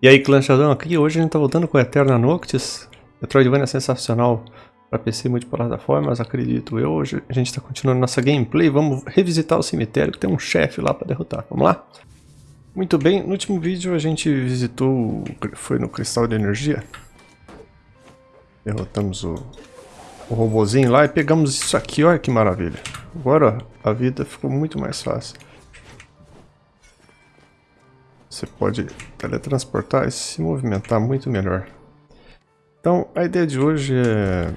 E aí, clanchadão, aqui hoje a gente tá voltando com Eterna Noctis. Metroidvania é sensacional para PC multiplataformas, acredito eu. Hoje a gente tá continuando nossa gameplay. Vamos revisitar o cemitério, que tem um chefe lá para derrotar. Vamos lá? Muito bem, no último vídeo a gente visitou, foi no Cristal de Energia. Derrotamos o, o robozinho lá e pegamos isso aqui, olha que maravilha. Agora a vida ficou muito mais fácil. Você pode teletransportar e se movimentar muito melhor. Então, a ideia de hoje é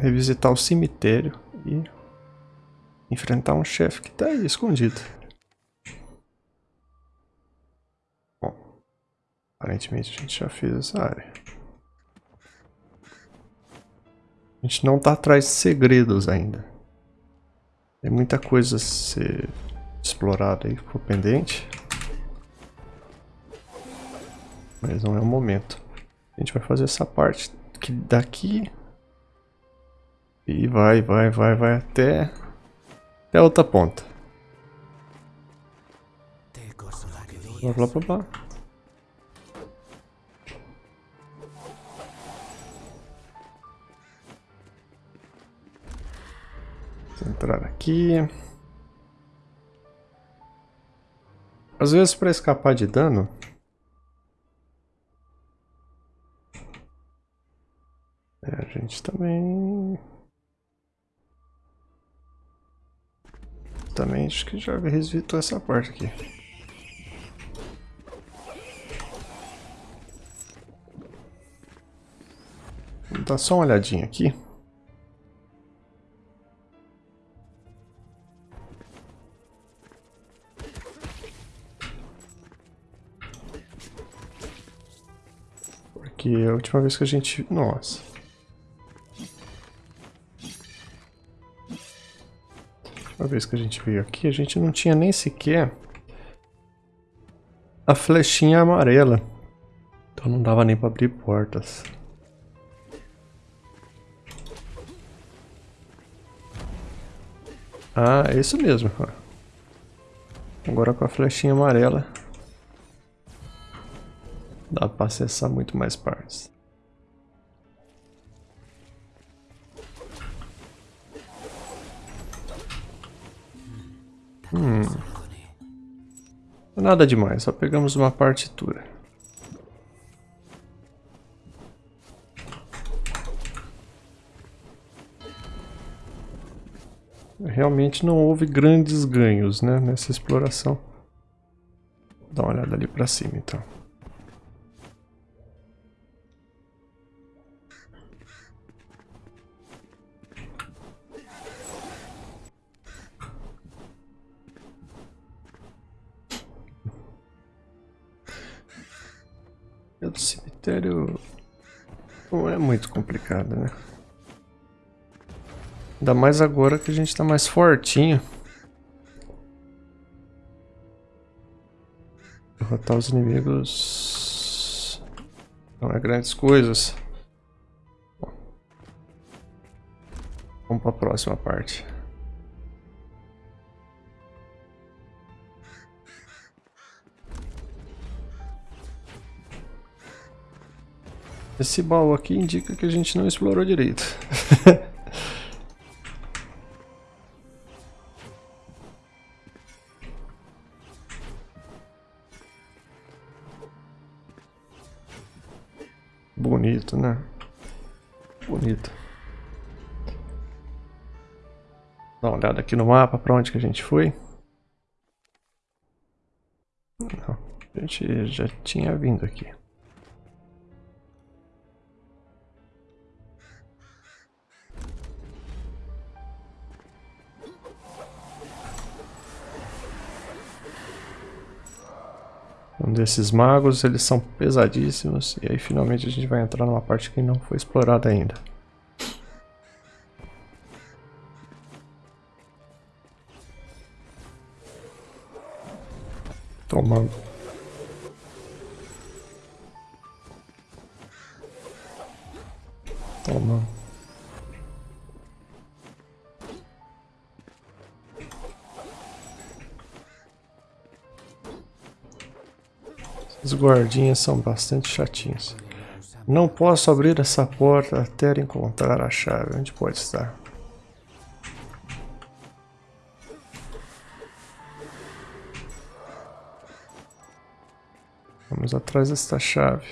revisitar o cemitério e enfrentar um chefe que está aí escondido. Bom, aparentemente a gente já fez essa área. A gente não está atrás de segredos ainda. Tem muita coisa a ser explorada aí por pendente. Mas não é o momento. A gente vai fazer essa parte que daqui e vai, vai, vai, vai até até a outra ponta. Blá blá blá blá. Vamos entrar aqui. Às vezes para escapar de dano também... Também acho que já revisitou essa parte aqui. Dar só uma olhadinha aqui. Porque a última vez que a gente... Nossa. Vez que a gente veio aqui, a gente não tinha nem sequer a flechinha amarela. Então não dava nem para abrir portas. Ah, é isso mesmo. Agora com a flechinha amarela dá para acessar muito mais partes. Hum. Nada demais, só pegamos uma partitura. Realmente não houve grandes ganhos né, nessa exploração. Dá uma olhada ali para cima então. Cemitério não é muito complicado, né? Ainda mais agora que a gente tá mais fortinho. Derrotar os inimigos não é grandes coisas. Vamos para a próxima parte. Esse baú aqui indica que a gente não explorou direito. Bonito, né? Bonito. Dá uma olhada aqui no mapa para onde que a gente foi. Não, a gente já tinha vindo aqui. Desses magos, eles são pesadíssimos. E aí finalmente a gente vai entrar numa parte que não foi explorada ainda. Tomando. Guardinhas são bastante chatinhos. Não posso abrir essa porta até encontrar a chave. Onde pode estar? Vamos atrás desta chave.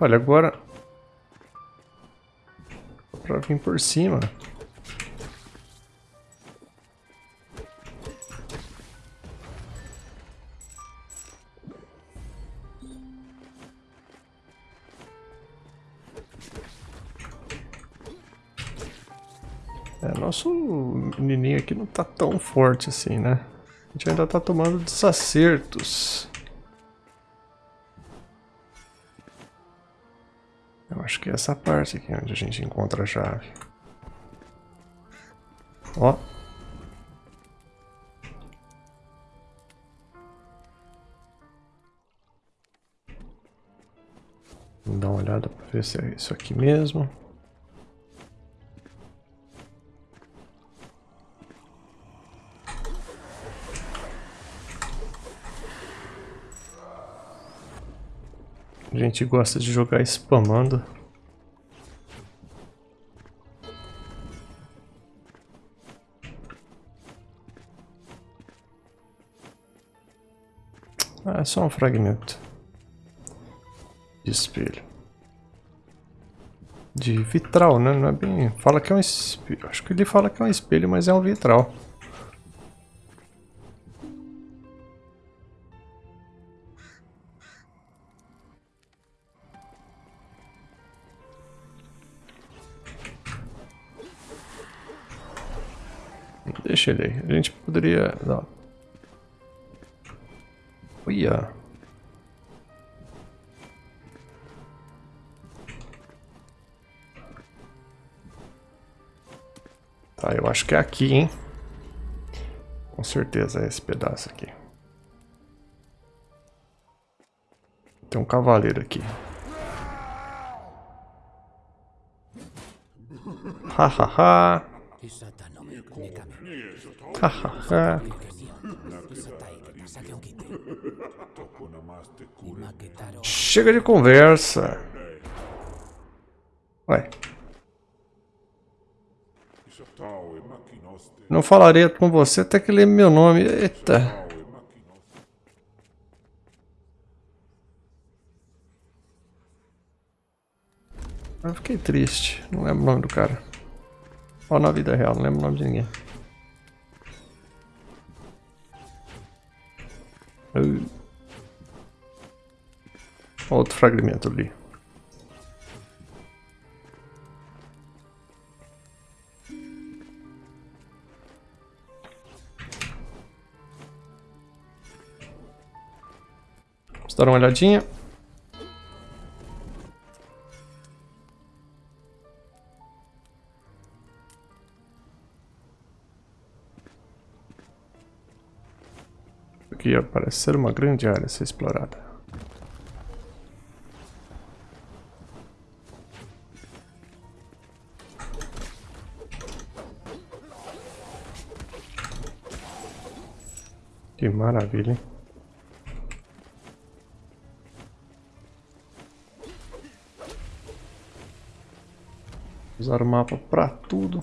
Olha, agora... Pra vir por cima. Nosso menininho aqui não tá tão forte assim, né? A gente ainda tá tomando desacertos. Eu acho que é essa parte aqui onde a gente encontra a chave. Ó. Vamos dar uma olhada para ver se é isso aqui mesmo. Gente gosta de jogar spamando. Ah, é só um fragmento de espelho. De vitral, né? Não é bem... Fala que é um espelho. Acho que ele fala que é um espelho, mas é um vitral. Poderia... Não. Olha. Tá, eu acho que é aqui, hein? Com certeza é esse pedaço aqui. Tem um cavaleiro aqui. Hahaha. Chega de conversa. Ué. Não falarei com você até que lembre meu nome. Eita. Eu fiquei triste. Não lembro o nome do cara. Ó, na vida real, não lembro o nome de ninguém. Outro fragmento ali. Vamos dar uma olhadinha. Aqui parece ser uma grande área a ser explorada. Que maravilha, hein? Usar o mapa para tudo.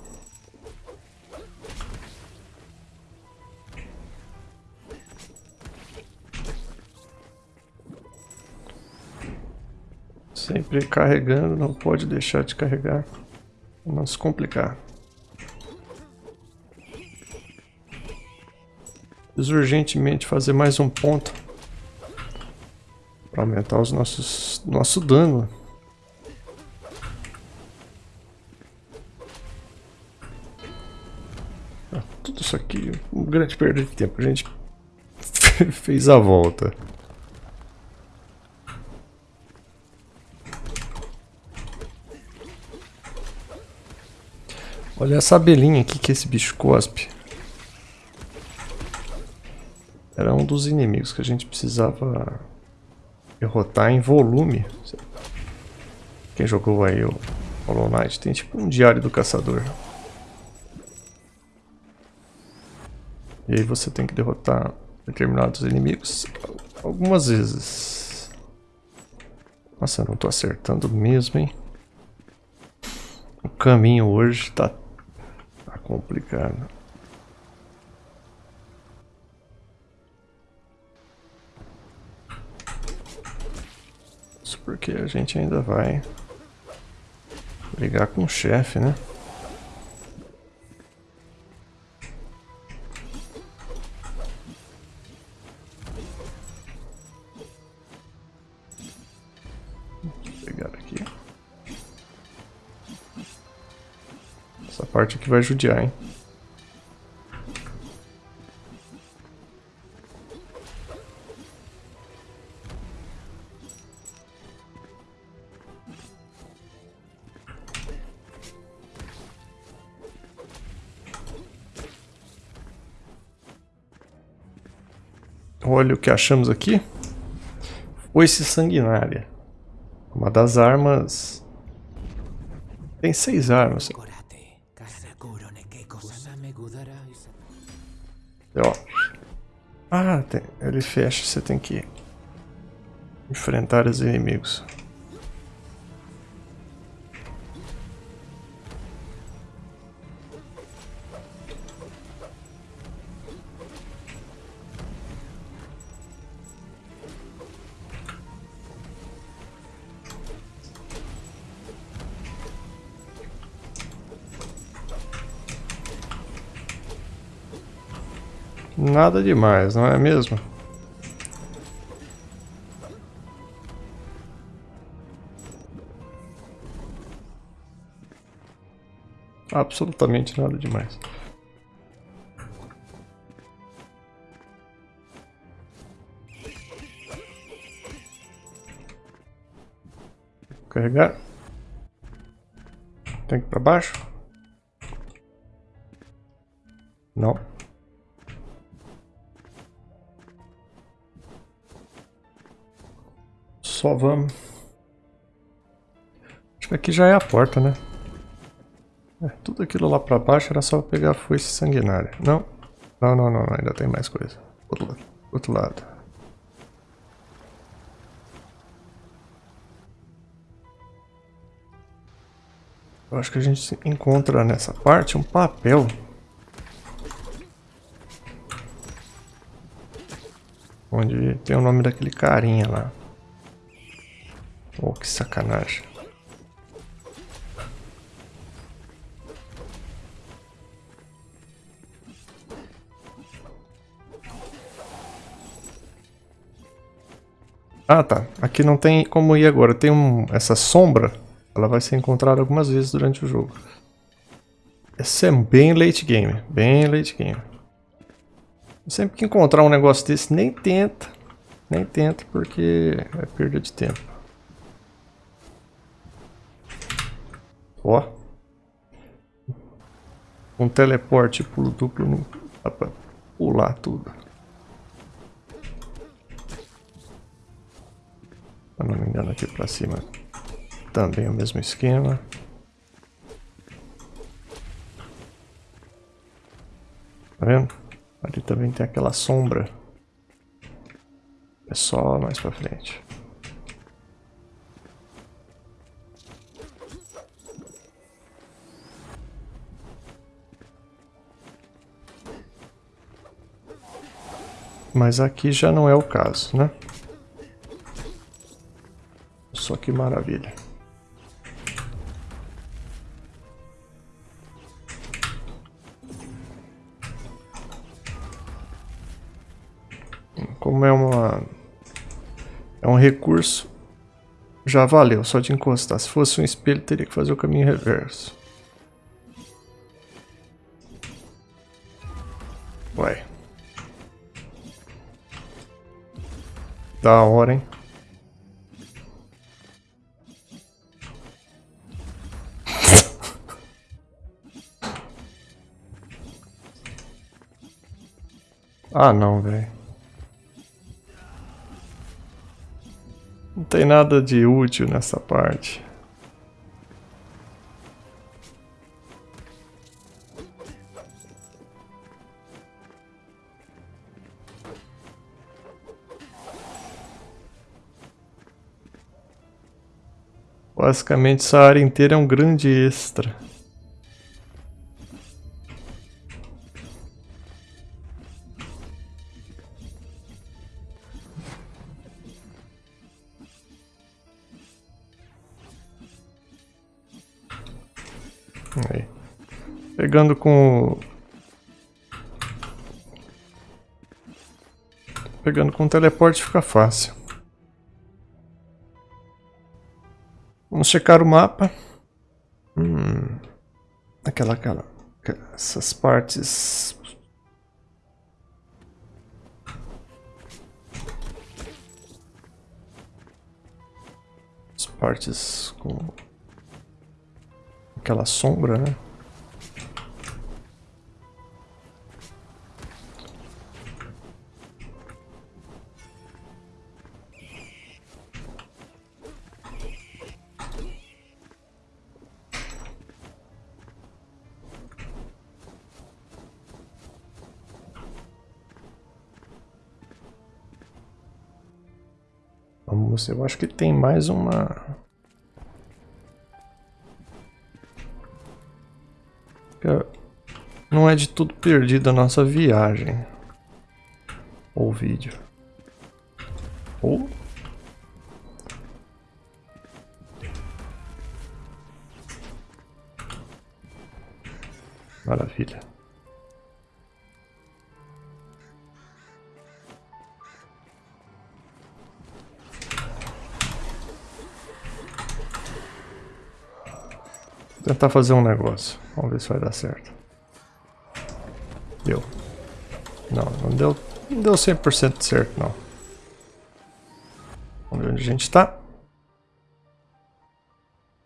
Sempre carregando, não pode deixar de carregar. Se complicar. Preciso urgentemente fazer mais um ponto. Para aumentar os nossos, nosso dano. Ah, tudo isso aqui, um grande perda de tempo. A gente fez a volta. Olha essa abelhinha aqui que esse bicho cospe. Era um dos inimigos que a gente precisava derrotar em volume. Quem jogou aí o Hollow Knight tem tipo um diário do caçador. E aí você tem que derrotar determinados inimigos algumas vezes. Nossa, eu não tô acertando mesmo, hein? O caminho hoje tá, complicado. Isso porque a gente ainda vai brigar com o chefe, né? Parte que vai judiar, hein? Olha o que achamos aqui. Foice sanguinária. Uma das armas... Tem seis armas. Ele fecha, você tem que enfrentar os inimigos. Nada demais, não é mesmo? Absolutamente nada demais. Carregar. Tem que para baixo? Não. Só vamos. Acho que aqui já é a porta, né? É, tudo aquilo lá pra baixo era só pegar a foice sanguinária. Não. Não, não, não. Ainda tem mais coisa. Outro lado. Outro lado. Eu acho que a gente encontra nessa parte um papel. Onde tem o nome daquele carinha lá. Oh, que sacanagem. Ah, tá. Aqui não tem como ir agora. Tem um, essa sombra. Ela vai ser encontrada algumas vezes durante o jogo. Esse é bem late game. Bem late game. Sempre que encontrar um negócio desse, nem tenta. Nem tenta, porque é perda de tempo. Ó. Um teleporte pulo duplo dá pra pular tudo. Se não me engano aqui pra cima também o mesmo esquema. Tá vendo? Ali também tem aquela sombra. É só mais pra frente. Mas aqui já não é o caso, né? Só que maravilha. Como é uma... É um recurso, já valeu, só de encostar. Se fosse um espelho, teria que fazer o caminho reverso. Ué. Da hora, hein? Ah, não, velho. Não tem nada de útil nessa parte. Basicamente essa área inteira é um grande extra. Pegando com... Pegando com teleporte fica fácil. Vamos checar o mapa. Hum, aquela, aquela, essas partes. As partes com aquela sombra, né? Vamos, eu acho que tem mais uma... Não é de tudo perdido a nossa viagem. Ou vídeo. Tentar fazer um negócio. Vamos ver se vai dar certo. Deu. Não, não deu, não deu 100% certo, não. Vamos ver onde a gente está.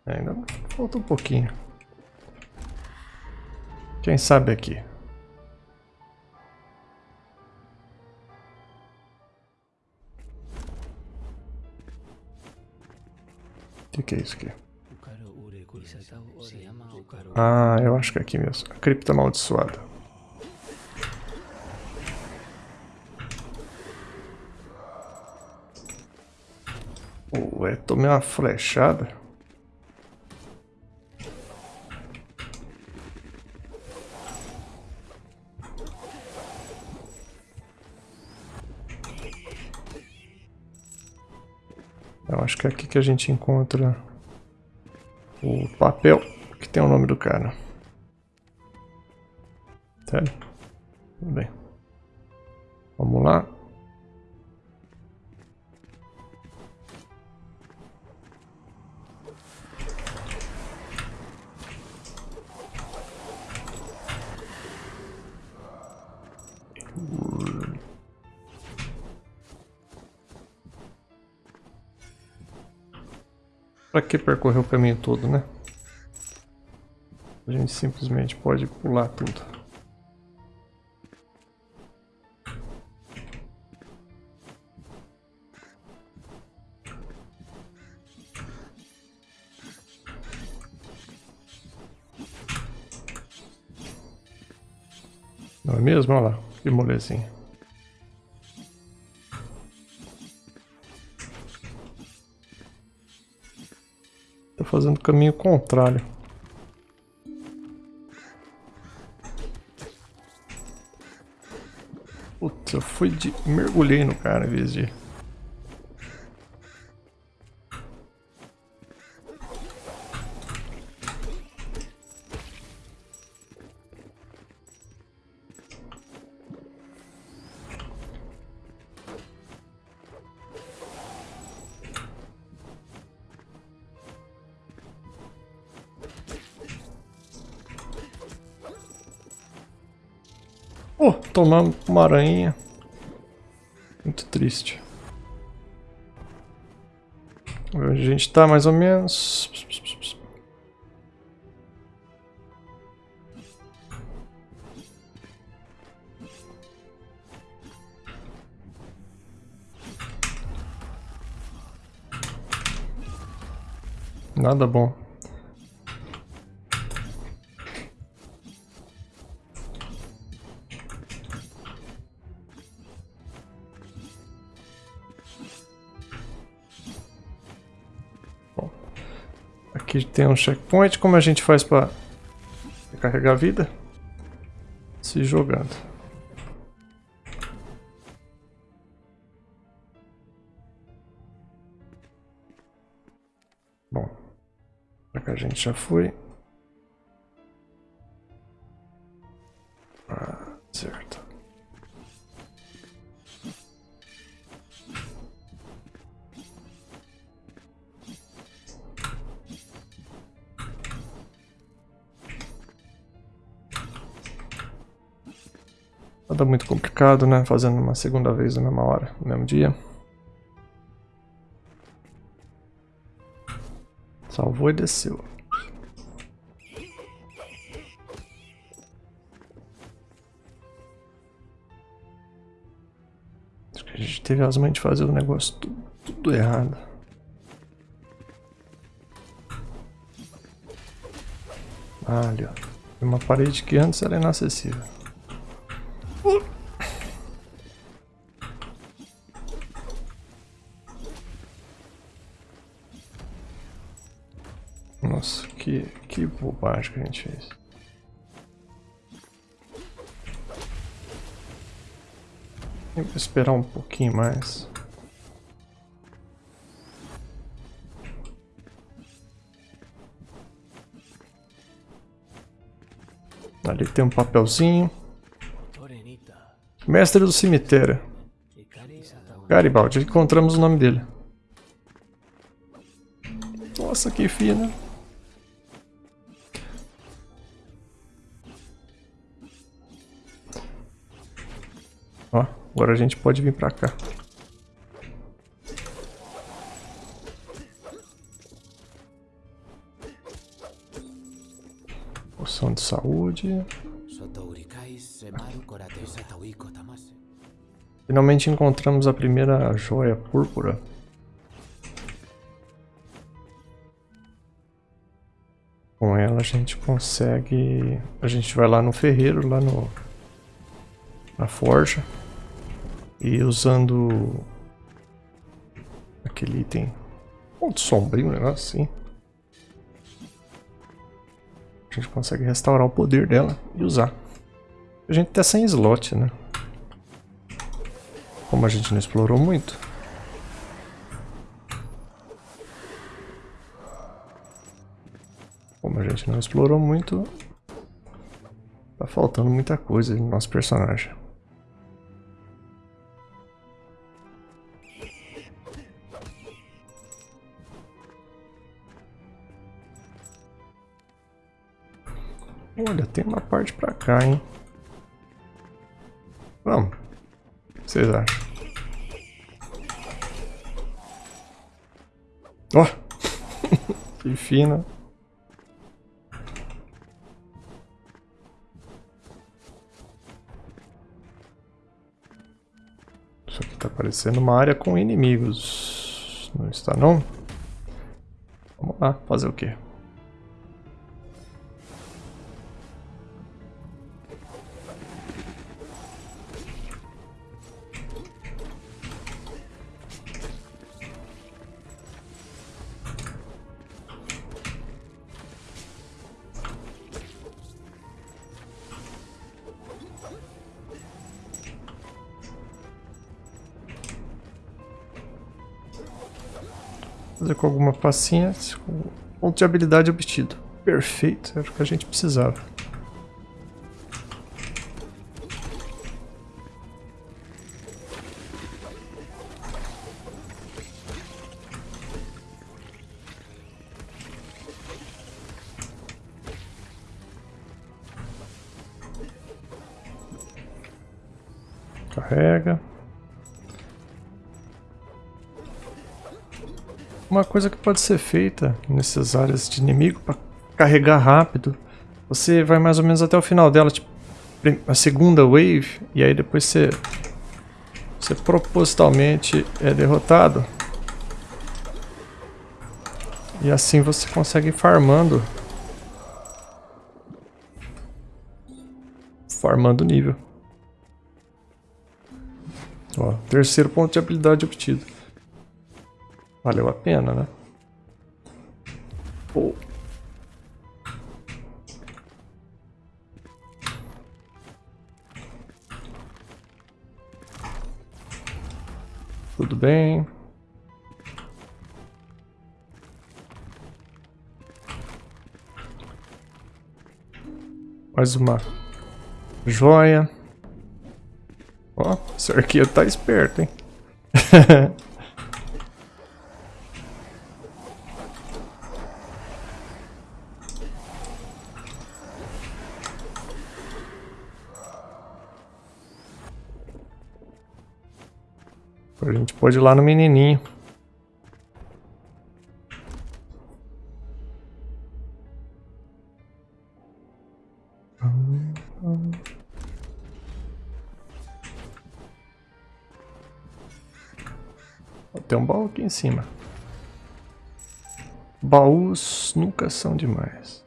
Ainda falta um pouquinho. Quem sabe aqui. O que, que é isso aqui? Ah, eu acho que é aqui mesmo. A cripta amaldiçoada. Ué, tomei uma flechada. Eu acho que é aqui que a gente encontra o papel que tem o nome do cara. Sério? Percorrer o caminho todo, né? A gente simplesmente pode pular tudo. Não é mesmo? Olha lá, que molezinha. Fazendo o caminho contrário. Putz, eu fui de... mergulhei no cara em vez de... Tomamos uma aranha. Muito triste. A gente tá mais ou menos. Nada bom. Aqui tem um checkpoint. Como a gente faz para recarregar a vida? Se jogando. Bom, pra cá a gente já foi. Né? Fazendo uma segunda vez na mesma hora, no mesmo dia. Salvou e desceu. Acho que a gente teve as mães de fazer o negócio tudo, tudo errado. Ah, ali, ó. Uma parede que antes era inacessível. Que, que bobagem que a gente fez. Tem que esperar um pouquinho mais. Ali tem um papelzinho. Mestre do cemitério. Garibaldi, encontramos o nome dele. Nossa, que fina. Agora a gente pode vir pra cá. Poção de saúde. Finalmente encontramos a primeira joia púrpura. Com ela a gente consegue... A gente vai lá no ferreiro, lá no... Na forja. E usando... Aquele item... Ponto sombrio, um negócio assim. A gente consegue restaurar o poder dela e usar. A gente tá sem slot, né? Como a gente não explorou muito. Como a gente não explorou muito, tá faltando muita coisa no nosso personagem. Tem uma parte pra cá, hein? Vamos. O que vocês acham? Ó! Oh. que fina. Isso aqui tá parecendo uma área com inimigos. Não está não? Vamos lá, fazer o quê? Fazer com alguma passinha. Ponto de habilidade obtido. Perfeito, era o que a gente precisava. Coisa que pode ser feita nessas áreas de inimigo para carregar rápido, você vai mais ou menos até o final dela, tipo, a segunda wave, e aí depois você, você propositalmente é derrotado. E assim você consegue ir farmando. Farmando nível. Ó, terceiro ponto de habilidade obtido. Valeu a pena, né? Oh. Tudo bem. Mais uma joia. Ó, esse arqueiro tá esperto, hein? pode ir lá no menininho. Tem um baú aqui em cima. Baús nunca são demais.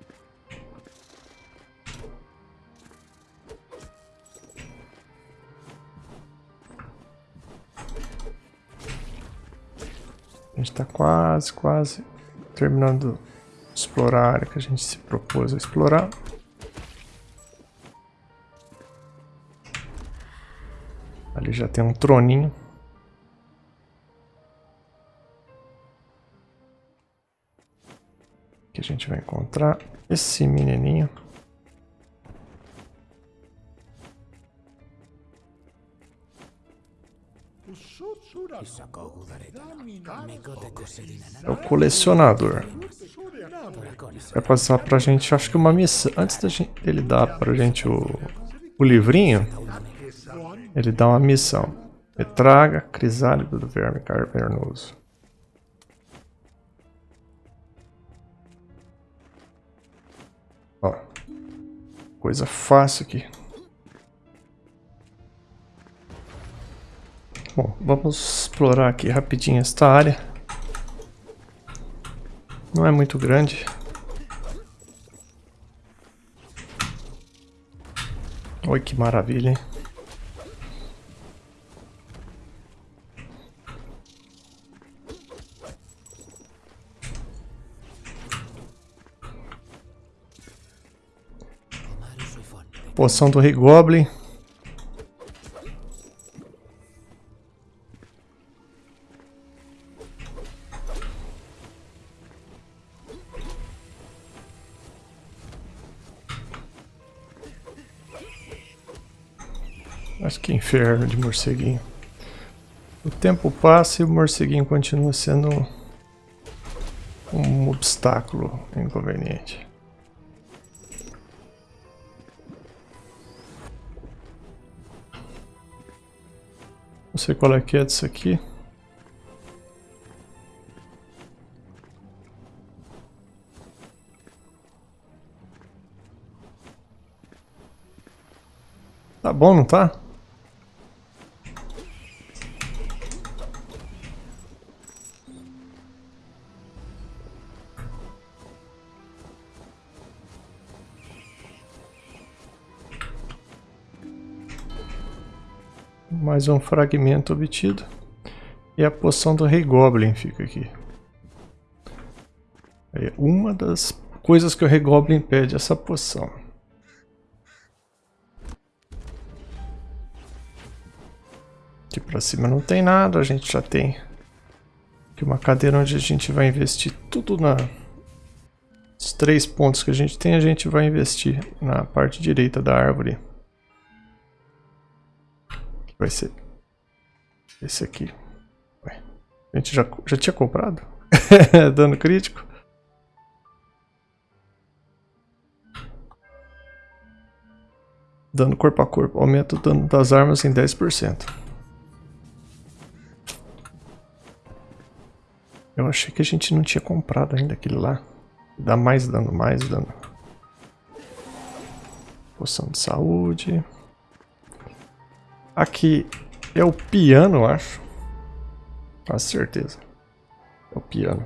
Está quase, quase terminando de explorar a área que a gente se propôs a explorar. Ali já tem um troninho. que a gente vai encontrar esse menininho. É o colecionador. Vai passar pra gente, acho que uma missão. Antes da gente, ele dar pra gente o, o livrinho, ele dá uma missão. Retraga crisálida do verme cavernoso. Ó. Coisa fácil aqui. Bom, vamos explorar aqui rapidinho esta área. Não é muito grande. Oi, que maravilha, hein? Poção do Rei Goblin. Mas que inferno de morceguinho. O tempo passa e o morceguinho continua sendo um obstáculo inconveniente. Não sei qual é que é disso aqui. Tá bom, não tá? Mais um fragmento obtido. E a poção do Rei Goblin fica aqui. É uma das coisas que o Rei Goblin pede, essa poção. Aqui pra cima não tem nada, a gente já tem aqui uma cadeira onde a gente vai investir tudo na... Os três pontos que a gente tem, a gente vai investir na parte direita da árvore vai ser esse aqui. Ué, a gente já, já tinha comprado? Dano crítico. Dano corpo a corpo. Aumenta o dano das armas em 10%. Eu achei que a gente não tinha comprado ainda aquele lá. Dá mais dano, mais dano. Poção de saúde. Aqui é o piano, acho. Com certeza. É o piano.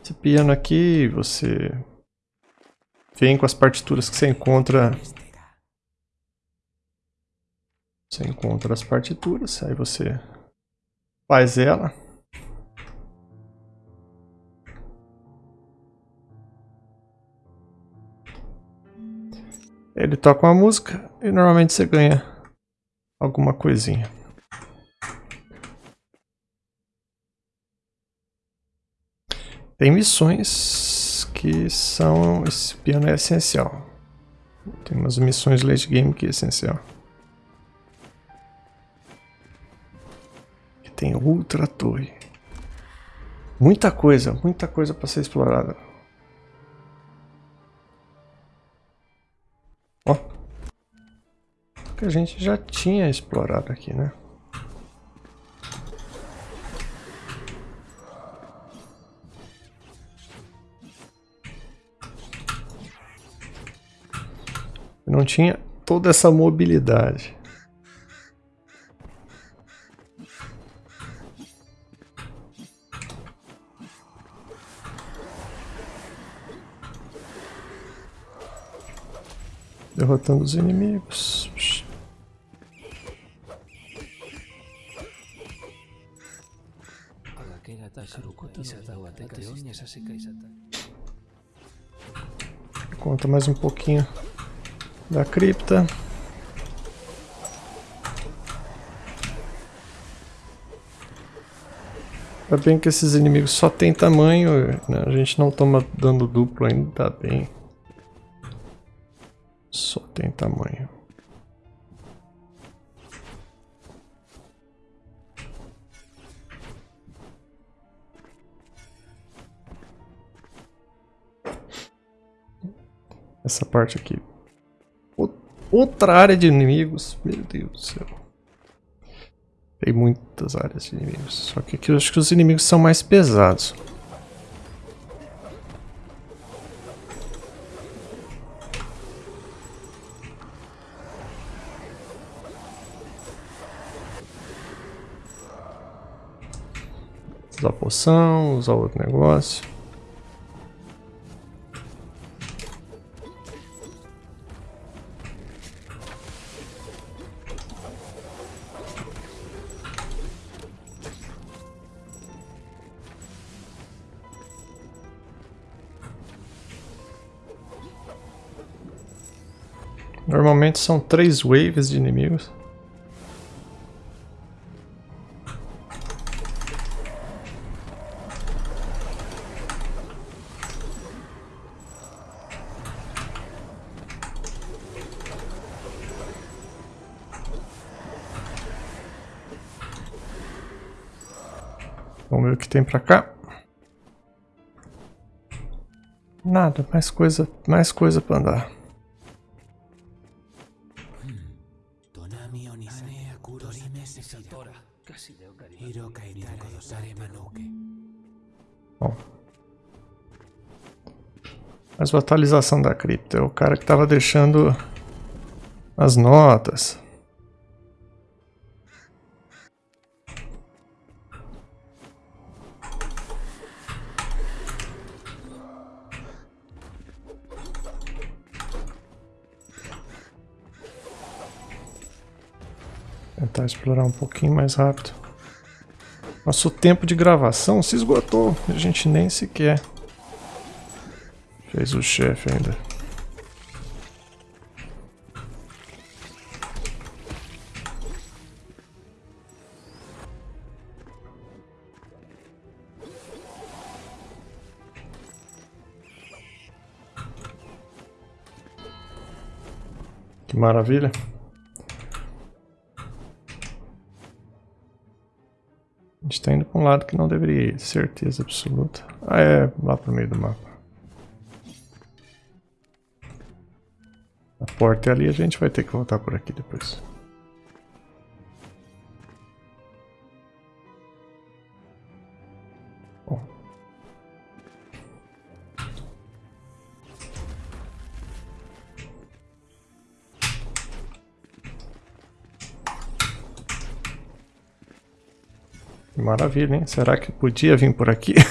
Esse piano aqui, você vem com as partituras que você encontra. Você encontra as partituras, aí você faz ela. Ele toca uma música e normalmente você ganha alguma coisinha. Tem missões que são... Esse piano é essencial. Tem umas missões late game que é essencial. E tem Ultra Torre. Muita coisa, muita coisa para ser explorada. Ó. Que a gente já tinha explorado aqui, né? Não tinha toda essa mobilidade. Derrotando os inimigos. Conta mais um pouquinho da cripta. Ainda bem que esses inimigos só tem tamanho, né? a gente não toma dano duplo ainda, tá bem. Só tem tamanho. Essa parte aqui Outra área de inimigos. Meu Deus do céu. Tem muitas áreas de inimigos. Só que aqui eu acho que os inimigos são mais pesados. Usar poção, usar outro negócio. Normalmente são três waves de inimigos. Tem pra cá. Nada, mais coisa, mais coisa pra andar. Bom. Mais uma atualização da cripta. É o cara que estava deixando as notas. Explorar um pouquinho mais rápido. Nosso tempo de gravação se esgotou. A gente nem sequer fez o chefe ainda. Que maravilha. Um lado que não deveria ir, certeza absoluta. Ah, é lá pro meio do mapa. A porta é ali, a gente vai ter que voltar por aqui depois. Maravilha, hein? Será que podia vir por aqui?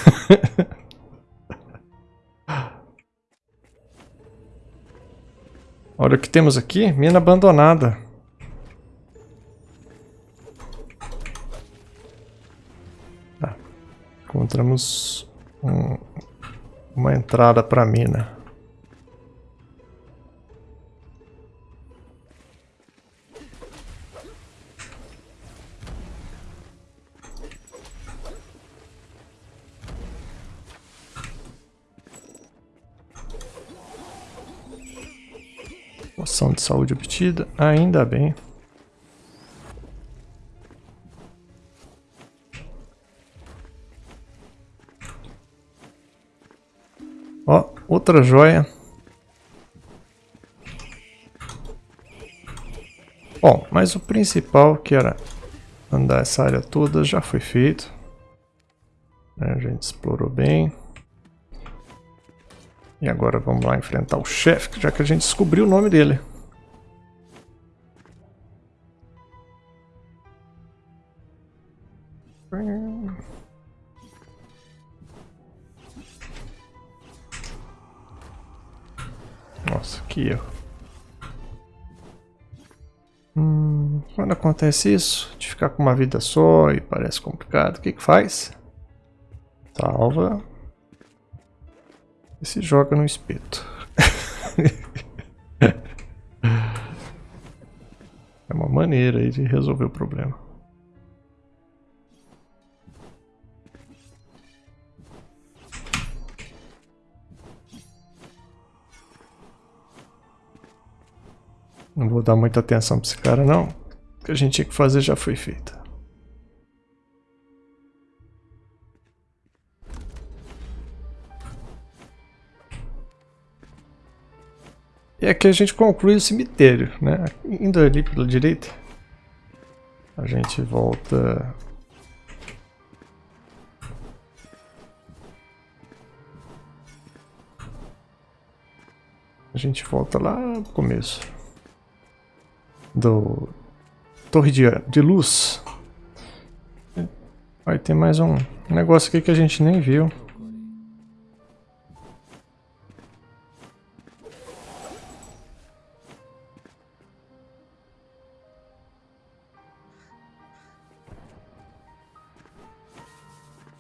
Olha o que temos aqui. Mina abandonada. Tá. Encontramos um, uma entrada para mina. Saúde obtida, ainda bem. Ó, outra joia. Bom, mas o principal que era andar essa área toda já foi feito. Né, a gente explorou bem. E agora vamos lá enfrentar o chefe, já que a gente descobriu o nome dele. Nossa, que erro. Hum, quando acontece isso, de ficar com uma vida só e parece complicado, o que que faz? Salva. E se joga no espeto. é uma maneira aí de resolver o problema. Não vou dar muita atenção para esse cara não. O que a gente tinha que fazer já foi feito. E aqui a gente conclui o cemitério, né? Indo ali pela direita. A gente volta... A gente volta lá no começo do torre de, de luz. Aí tem mais um negócio aqui que a gente nem viu.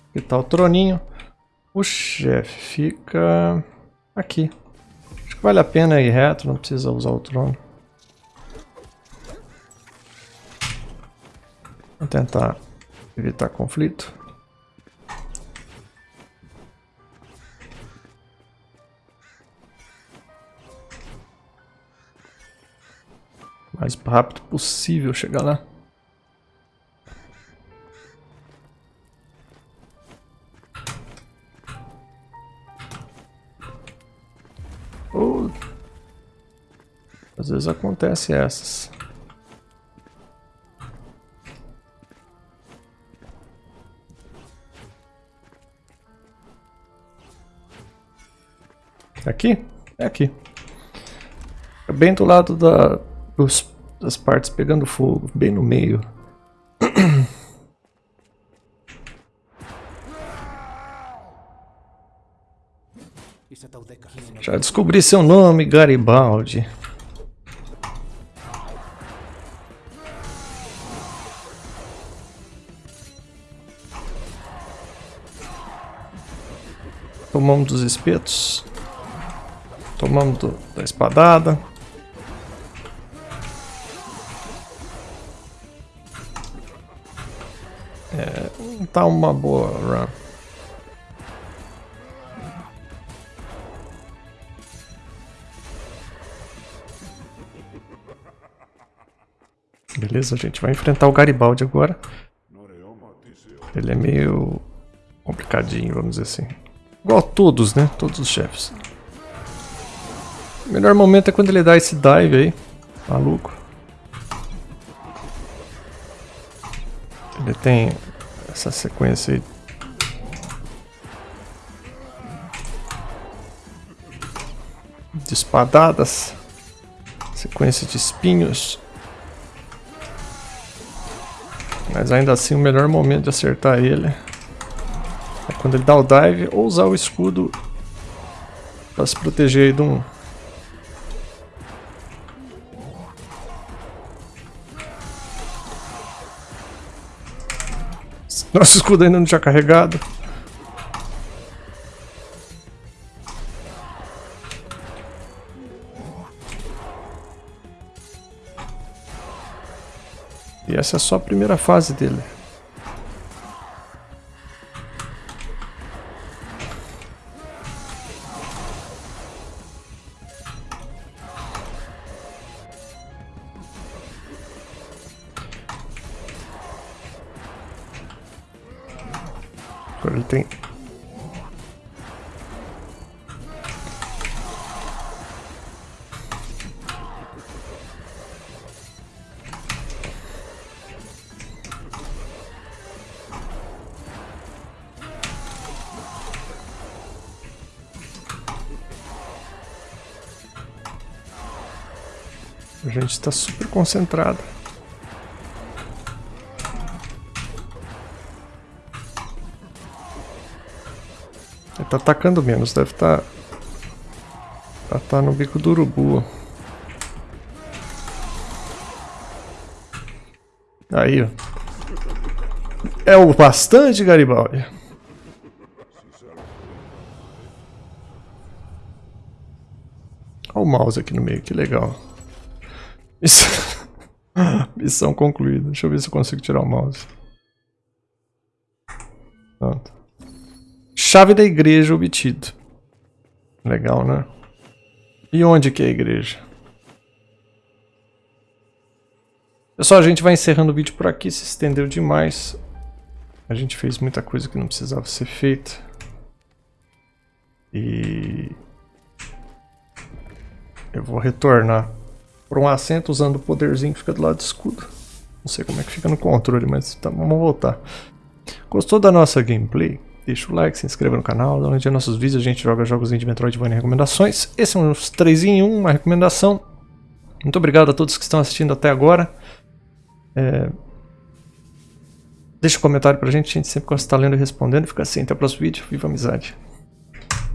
Aqui tá o troninho. O chefe fica aqui. Acho que vale a pena ir reto, não precisa usar o trono. Vou tentar evitar conflito. mais rápido possível chegar lá. Oh. Às vezes acontece essas. Aqui? É aqui. É bem do lado da, dos, das partes pegando fogo, bem no meio. Já descobri seu nome, Garibaldi. Tomamos dos espetos. Tomamos do, da espadada. É, não tá uma boa run. Beleza, a gente vai enfrentar o Garibaldi agora. Ele é meio complicadinho, vamos dizer assim. Igual todos, né? Todos os chefes. O melhor momento é quando ele dá esse dive aí. Maluco. Ele tem essa sequência aí. De espadadas. Sequência de espinhos. Mas ainda assim o melhor momento de acertar ele é quando ele dá o dive ou usar o escudo para se proteger aí de um Nosso escudo ainda não tinha carregado. E essa é só a primeira fase dele. Está super concentrado. Ele tá atacando menos, deve estar... Tá, tá no bico do urubu. Aí, ó. É o bastante, Garibaldi. Olha o mouse aqui no meio, que legal. Missão, Missão concluída. Deixa eu ver se eu consigo tirar o mouse. Pronto. Chave da igreja obtido. Legal, né? E onde que é a igreja? Pessoal, a gente vai encerrando o vídeo por aqui. Se estendeu demais. A gente fez muita coisa que não precisava ser feita. E... Eu vou retornar um assento usando o poderzinho que fica do lado do escudo. Não sei como é que fica no controle, mas tá, vamos voltar. Gostou da nossa gameplay? Deixa o like, se inscreva no canal, dá nos nossos vídeos, a gente joga jogos de Metroidvania recomendações. Esse é uns 3 em 1, uma recomendação. Muito obrigado a todos que estão assistindo até agora. É... Deixa um comentário pra gente, a gente sempre gosta de estar lendo e respondendo. Fica assim, até o próximo vídeo. Viva amizade!